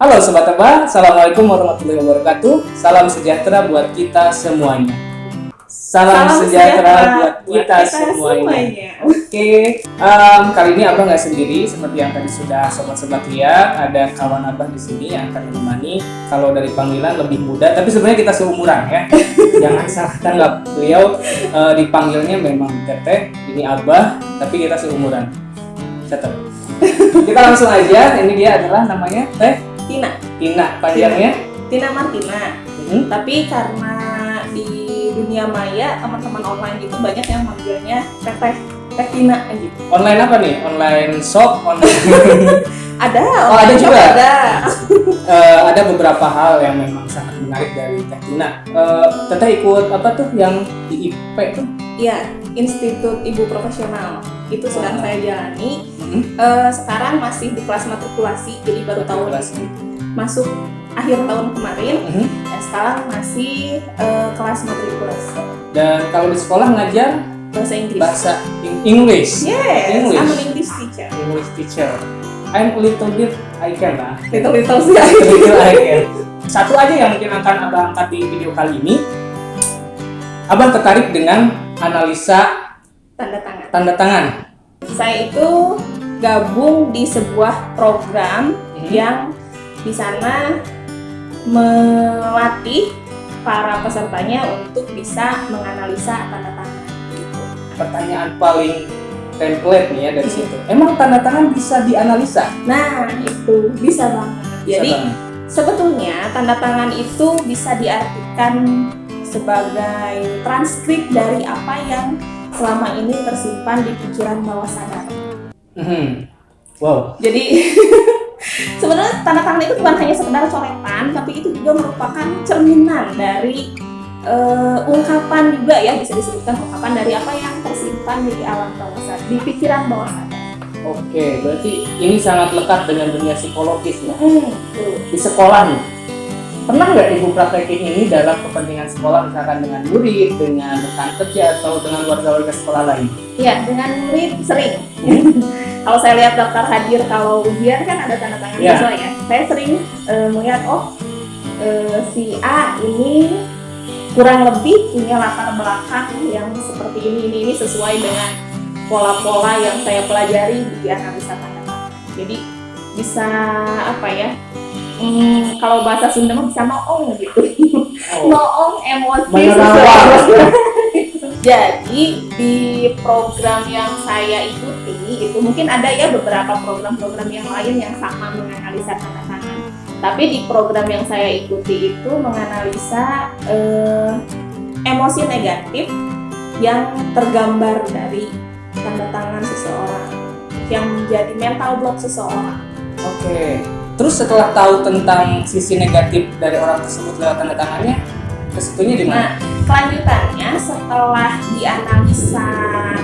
Halo Sobat Tebak, Assalamualaikum warahmatullahi wabarakatuh. Salam sejahtera buat kita semuanya. Salam, Salam sejahtera, sejahtera buat kita, semuanya, semuanya. Oke, em, kali ini Abah nggak sendiri Seperti yang tadi sudah sobat-sobat lihat Ada kawan Abah di sini yang akan menemani. Kalau dari panggilan lebih muda Tapi sebenarnya kita seumuran ya. Jangan salah tanggap Beliau eh, dipanggilnya memang Teteh Ini Abah, tapi kita seumuran. Teteh Kita langsung aja, ini dia adalah namanya Teh Tina, Tina panjangnya. Tina Martina. Hmm. Tapi karena di dunia maya teman-teman online itu banyak yang manggilnya Teteh Teh Tina gitu. Online apa nih? Online shop, online Ada, Oh, ada juga? Ada. Eh, ada beberapa hal yang memang sangat menarik dari Teh Tina. Eh, Teteh ikut apa tuh yang di IP tuh? Iya, Institut Ibu Profesional. Itu sedang saya jalani. Hmm. Eh, sekarang masih di kelas matrikulasi, jadi baru tahun masuk akhir tahun kemarin. Mhm. Dan sekarang masih eh, kelas matrikulasi Dan kalau di sekolah ngajar bahasa Inggris. bahasa Eng- English. Yes, English. I'm an English teacher. English teacher. I'm a little bit I can lah. Little little sih. Little I can. Satu aja yang mungkin akan abang angkat di video kali ini. Abang tertarik dengan analisa Tanda tangan. tanda tangan. Saya itu gabung di sebuah program Mhm. yang di sana melatih para pesertanya untuk bisa menganalisa tanda tangan. Gitu. pertanyaan paling template nih ya dari Hmm. situ. Emang tanda tangan bisa dianalisa? Nah, itu bisa banget. Bisa Jadi banget. sebetulnya tanda tangan itu bisa diartikan sebagai transkrip dari apa yang selama ini tersimpan di pikiran bawah sadar. Mhm. Wow. Jadi sebenarnya tanda tangan itu bukan hanya sekedar coretan, tapi itu juga merupakan cerminan dari eh, ungkapan juga ya bisa disebutkan ungkapan dari apa yang tersimpan di alam bawah sadar, di pikiran bawah sadar. Oke, berarti ini sangat lekat dengan dunia psikologis ya. Hmm. Di sekolah nih, pernah nggak ibu praktekin ini dalam kepentingan sekolah misalkan dengan murid, dengan rekan kerja atau dengan warga-warga sekolah lain? Ya, dengan murid sering. kalau saya lihat daftar hadir kalau ujian kan ada tanda tangan Ya. siswa ya. Saya sering eh, melihat oh eh, si A ini kurang lebih punya latar belakang yang seperti ini ini ini sesuai dengan pola-pola yang saya pelajari di analisa tanda tangan. Jadi bisa apa ya? Hmm, kalau bahasa Sunda mah bisa noong gitu. Oh, noong emosi seseorang. Jadi di program yang saya ikuti itu mungkin ada ya beberapa program-program yang lain yang sama menganalisa tanda tangan. Tapi di program yang saya ikuti itu menganalisa eh, emosi negatif yang tergambar dari tanda tangan seseorang yang menjadi mental block seseorang. Oke. Terus setelah tahu tentang sisi negatif dari orang tersebut lewat tanda tangannya, ke situnya di mana? Nah, kelanjutannya setelah dianalisa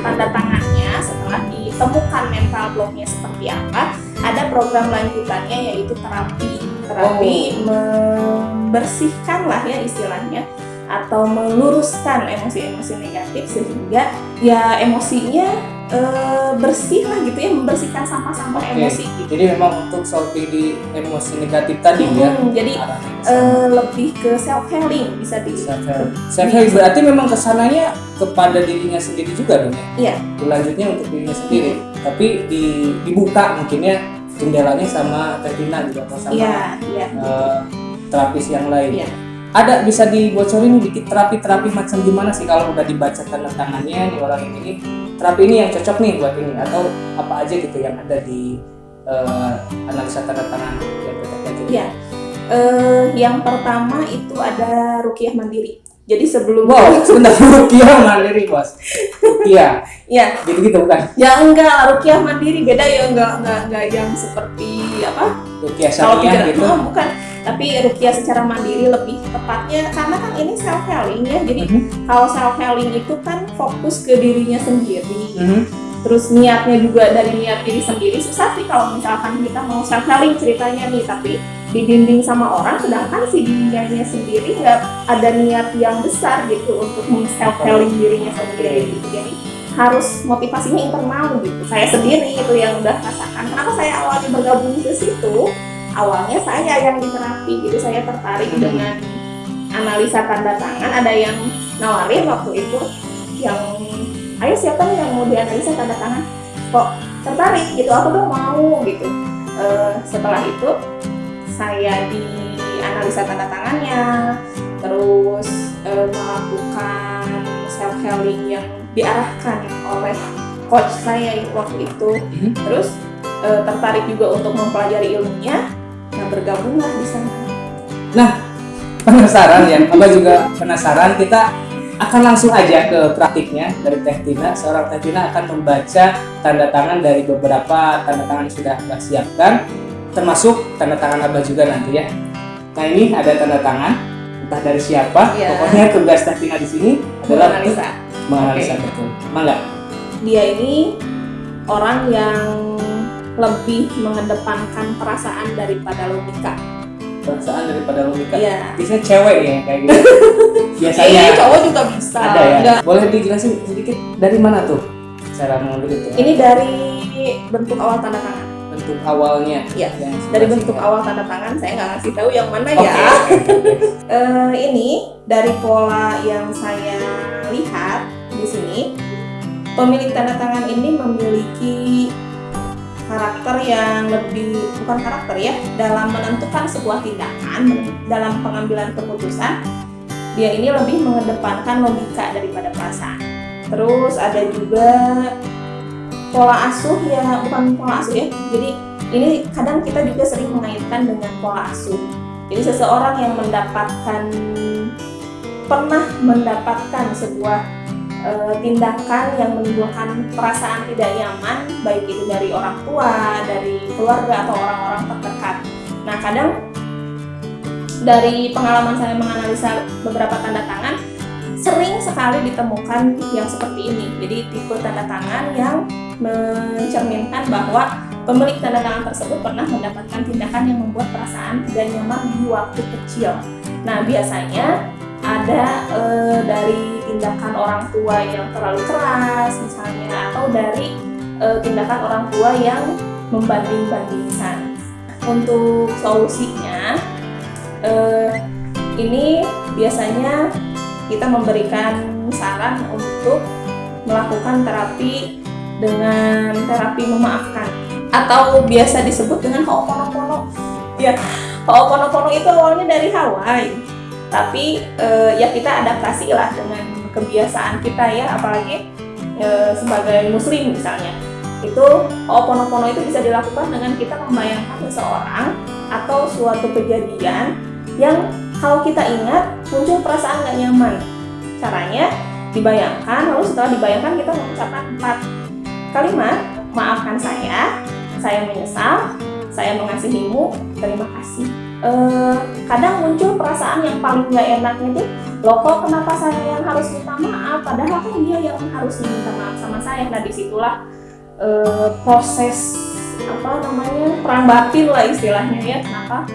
tanda tangannya, setelah ditemukan mental blocknya seperti apa, ada program lanjutannya yaitu terapi. Terapi membersihkan lah ya istilahnya atau meluruskan emosi-emosi negatif sehingga ya emosinya eh, bersih lah gitu ya membersihkan sampah-sampah Oke. emosi gitu. Jadi memang untuk solving di emosi negatif tadi ya. Hmm, jadi ke sana. eh, lebih ke self healing bisa di Self-help. Self-help berarti memang ke sananya kepada dirinya sendiri juga dong ya? Iya. Lanjutnya untuk dirinya sendiri. Tapi di, dibuka mungkinnya jendelanya sama Tetina juga sama Iya, iya. eh, terapis yang lain. Iya. Ada bisa dibocorin dikit terapi-terapi macam gimana sih kalau udah dibaca tanda tangannya nih orang ini terapi ini yang cocok nih buat ini atau apa aja gitu yang ada di eh, analisa tanda tangan yang. Iya. Eh, yang pertama itu ada rukiah mandiri. Jadi sebelum Wow, sebentar rupiah mandiri bos. Rupiah, ya, gitu-gitu bukan? ya enggak rukiah mandiri beda ya enggak enggak enggak yang seperti apa? Kalau syariah gitu. oh, bukan. Tapi rukiah secara mandiri lebih tepatnya karena kan ini self healing ya. Jadi Mhm, kalau self healing itu kan fokus ke dirinya sendiri. mhm. Terus niatnya juga dari niat diri sendiri. Susah sih kalau misalkan kita mau self healing ceritanya nih, tapi dibimbing sama orang sedangkan si dirinya sendiri nggak ada niat yang besar gitu untuk self healing dirinya sendiri gitu jadi harus motivasinya internal gitu saya sendiri itu yang udah rasakan kenapa saya awalnya bergabung ke situ awalnya saya yang di terapi jadi saya tertarik Hmm. dengan analisa tanda tangan. Ada yang nawarin waktu itu yang ayo siapa nih yang mau dianalisa tanda tangan? Kok tertarik gitu? Aku dong mau gitu. Eh, setelah itu saya dianalisa tanda tangannya terus eh, melakukan self healing yang diarahkan oleh coach saya waktu itu. Mhm. terus eh, tertarik juga untuk mempelajari ilmunya bergabunglah di sana. Penasaran ya Abah juga penasaran kita akan langsung aja ke praktiknya dari Teh Tina. Seorang Teh Tina akan membaca tanda tangan dari beberapa tanda tangan yang sudah Abah siapkan termasuk tanda tangan Abah juga nanti ya. Nah ini ada tanda tangan entah dari siapa. Iya. pokoknya tugas Teh Tina di sini adalah menganalisa. menganalisa betul. Mangga. Dia ini orang yang lebih mengedepankan perasaan daripada logika. Perasaan daripada logika? Iya. biasanya cewek ya kayak gitu. Biasanya. Ini cowok juga bisa. ada ya? Nggak- boleh dijelasin sedikit dari mana tuh cara mengambil itu? Ini dari bentuk awal tanda tangan. bentuk awalnya. Iya, yang Dari bentuk awal tanda tangan saya nggak ngasih tahu yang mana Oke, ya. Eh, ini dari pola yang saya lihat di sini, pemilik tanda tangan ini memiliki karakter yang lebih bukan karakter ya dalam menentukan sebuah tindakan dalam pengambilan keputusan dia ini lebih mengedepankan logika daripada perasaan. Terus ada juga pola asuh ya bukan pola asuh ya jadi ini kadang kita juga sering mengaitkan dengan pola asuh. Jadi seseorang yang mendapatkan pernah mendapatkan sebuah tindakan yang menimbulkan perasaan tidak nyaman, baik itu dari orang tua, dari keluarga atau orang-orang terdekat. Nah, kadang dari pengalaman saya menganalisa beberapa tanda tangan, sering sekali ditemukan yang seperti ini. Jadi tipe tanda tangan yang mencerminkan bahwa pemilik tanda tangan tersebut pernah mendapatkan tindakan yang membuat perasaan tidak nyaman di waktu kecil. Nah, biasanya ada eh, dari tindakan orang tua yang terlalu keras misalnya atau dari eh, tindakan orang tua yang membanding-bandingkan. Untuk solusinya eh, ini biasanya kita memberikan saran untuk melakukan terapi dengan terapi memaafkan atau biasa disebut dengan Ho'oponopono. Ya, Ho'oponopono itu awalnya dari Hawaii tapi eh, ya kita adaptasi lah dengan kebiasaan kita ya apalagi eh, sebagai muslim misalnya. Itu Ho'oponopono itu bisa dilakukan dengan kita membayangkan seseorang atau suatu kejadian yang kalau kita ingat muncul perasaan nggak nyaman. Caranya dibayangkan lalu setelah dibayangkan kita mengucapkan empat kalimat maafkan saya saya menyesal saya mengasihimu terima kasih. Eh, kadang muncul perasaan yang paling nggak enaknya tuh loh kok kenapa saya yang harus minta maaf? Padahal kan dia yang harus minta maaf sama saya. Nah di situlah eh, proses apa namanya perang batin lah istilahnya ya. Kenapa?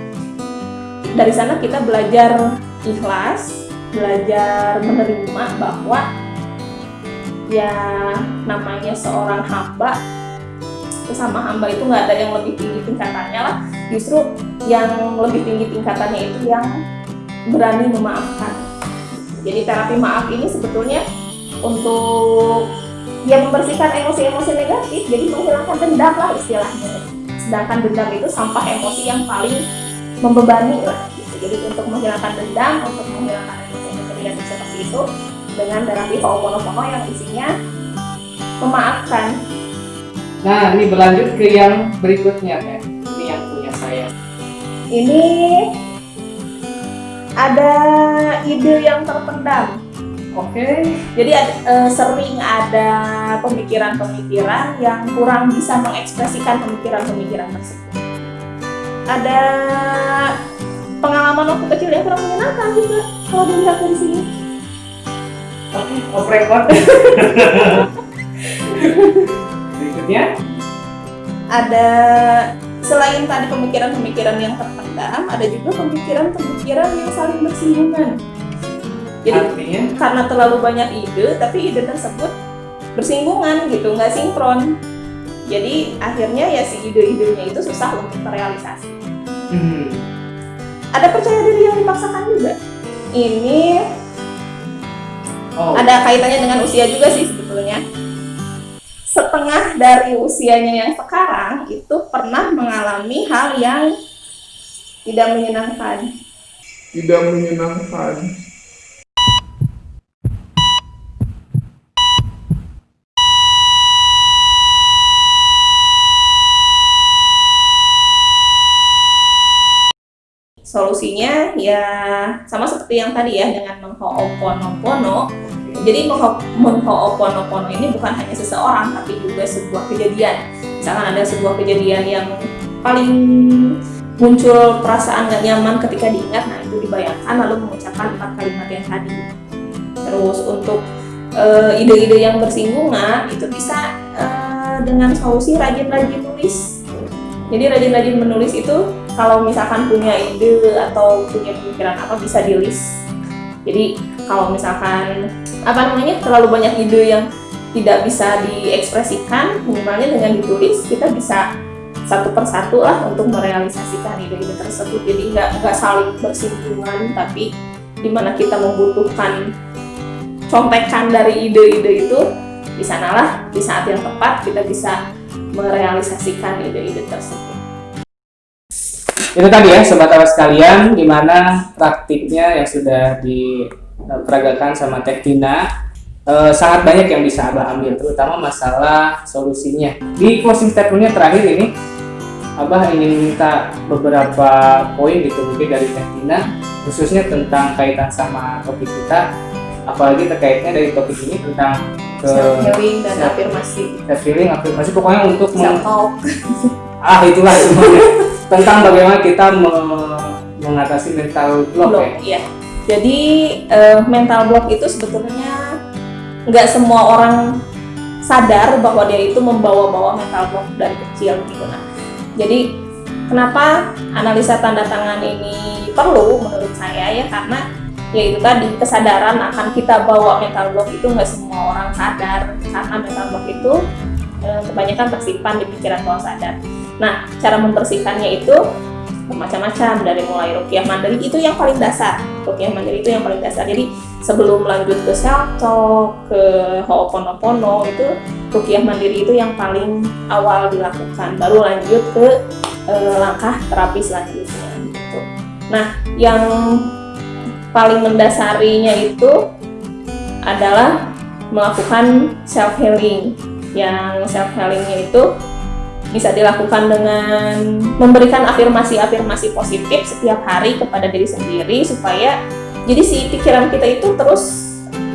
Dari sana kita belajar ikhlas belajar menerima bahwa ya namanya seorang hamba sama hamba itu nggak ada yang lebih tinggi tingkatannya lah. Justru yang lebih tinggi tingkatannya itu yang berani memaafkan jadi terapi maaf ini sebetulnya untuk ya membersihkan emosi-emosi negatif jadi menghilangkan dendam lah istilahnya sedangkan dendam itu sampah emosi yang paling membebani lah gitu. jadi untuk menghilangkan dendam untuk menghilangkan emosi-emosi negatif seperti itu dengan terapi Ho'oponopono yang isinya memaafkan Nah, ini berlanjut ke yang berikutnya, Teh. Ini yang punya saya. ini ada ide yang terpendam. Oke. Jadi ad- eh, sering ada pemikiran-pemikiran yang kurang bisa mengekspresikan pemikiran-pemikiran tersebut. Ada pengalaman waktu kecil yang kurang menyenangkan juga kalau dilihat dari sini. Oke, off record. Berikutnya, Ada selain tadi pemikiran-pemikiran yang terpendam, ada juga pemikiran-pemikiran yang saling bersinggungan. Jadi artinya karena terlalu banyak ide tapi ide tersebut bersinggungan gitu nggak sinkron jadi akhirnya ya si ide-idenya itu susah untuk terrealisasi Hmm. Ada percaya diri yang dipaksakan juga. Ini Oh. ada kaitannya dengan usia juga sih sebetulnya. Setengah dari usianya yang sekarang itu pernah mengalami hal yang tidak menyenangkan. tidak menyenangkan. Solusinya ya sama seperti yang tadi ya dengan mengho'oponopono. Jadi mengho- mengho'oponopono ini bukan hanya seseorang tapi juga sebuah kejadian. Misalkan ada sebuah kejadian yang paling muncul perasaan gak nyaman ketika diingat, nah itu dibayangkan lalu mengucapkan empat kalimat yang tadi. Terus untuk eh, ide-ide yang bersinggungan itu bisa eh, dengan solusi rajin-rajin nulis. Jadi rajin-rajin menulis itu kalau misalkan punya ide atau punya pemikiran apa bisa di list. Jadi kalau misalkan apa namanya terlalu banyak ide yang tidak bisa diekspresikan, minimalnya dengan ditulis kita bisa satu persatu lah untuk merealisasikan ide-ide tersebut. Jadi nggak nggak saling bersinggungan, tapi di mana kita membutuhkan contekan dari ide-ide itu di sanalah di saat yang tepat kita bisa merealisasikan ide-ide tersebut. Itu tadi ya sobat awas sekalian gimana praktiknya yang sudah diperagakan sama Teh Tina Eh, sangat banyak yang bisa Abah ambil terutama masalah solusinya di closing statementnya terakhir ini Abah ingin minta beberapa poin gitu mungkin dari Teh Tina khususnya tentang kaitan sama topik kita. Apalagi terkaitnya dari topik ini tentang ke self healing dan self- afirmasi. Self healing afirmasi pokoknya untuk self talk ah itulah semuanya. Tentang bagaimana kita me- mengatasi mental block, ya. block iya. Jadi eh, mental block itu sebetulnya nggak semua orang sadar bahwa dia itu membawa-bawa mental block dari kecil gitu nah jadi kenapa analisa tanda tangan ini perlu menurut saya ya? Karena ya itu tadi kesadaran akan kita bawa mental block itu nggak semua orang sadar. Karena mental block itu eh, kebanyakan tersimpan di pikiran bawah sadar. Nah cara membersihkannya itu bermacam-macam dari mulai rukyah mandiri itu yang paling dasar. Rukyah mandiri itu yang paling dasar. Jadi sebelum lanjut ke talk ke ho'oponopono itu rukyah mandiri itu yang paling awal dilakukan. Baru lanjut ke eh, langkah terapi selanjutnya gitu. Nah yang paling mendasarinya itu adalah melakukan self healing yang self healingnya itu bisa dilakukan dengan memberikan afirmasi-afirmasi positif setiap hari kepada diri sendiri supaya jadi si pikiran kita itu terus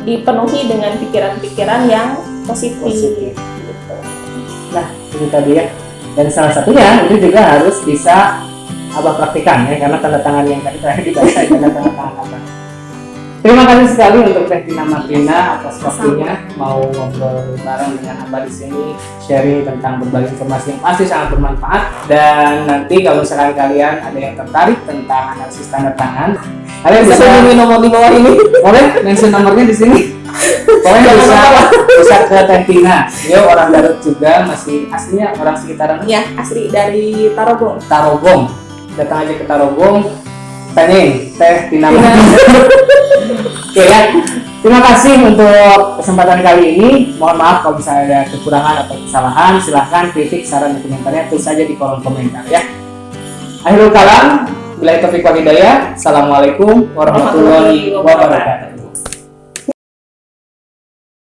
dipenuhi dengan pikiran-pikiran yang positif. Positif. Gitu. Nah, itu tadi ya. Dan salah satunya itu juga harus bisa abah praktikan ya, karena tanda tangan yang tadi terakhir dibaca tanda tangan abah. Terima kasih sekali untuk Teh Tina Martina atas waktunya. Mau ngobrol bareng dengan abah di sini sharing tentang berbagai informasi yang pasti sangat bermanfaat. Dan nanti kalau misalkan kalian ada yang tertarik tentang analisis tanda tangan kalian Bisa hubungi nomor di bawah ini. boleh mention nomornya di sini. Pokoknya bisa bisa ke Teh Tina. Dia orang Garut juga masih aslinya orang sekitaran. Ya, asli dari Tarogong. Tarogong. Datang aja ke Tarogong Teh Tina Tina. oke ya terima kasih untuk kesempatan kali ini. Mohon maaf kalau misalnya ada kekurangan atau kesalahan. Silahkan kritik saran dan komentarnya. Tulis saja di kolom komentar ya. Akhirul kalam bila hidayah assalamualaikum warahmatullahi wabarakatuh